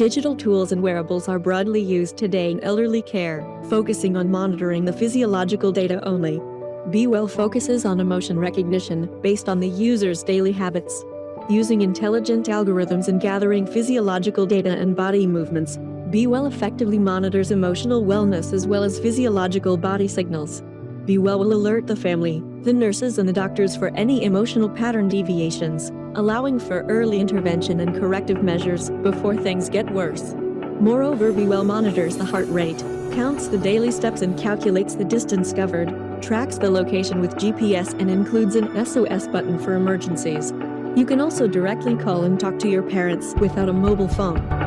Digital tools and wearables are broadly used today in elderly care, focusing on monitoring the physiological data only. Be Well focuses on emotion recognition based on the user's daily habits. Using intelligent algorithms and gathering physiological data and body movements, Be Well effectively monitors emotional wellness as well as physiological body signals. Be Well will alert the family, the nurses and the doctors for any emotional pattern deviations, allowing for early intervention and corrective measures before things get worse. Moreover, Be Well monitors the heart rate, counts the daily steps and calculates the distance covered, tracks the location with GPS and includes an SOS button for emergencies. You can also directly call and talk to your parents without a mobile phone.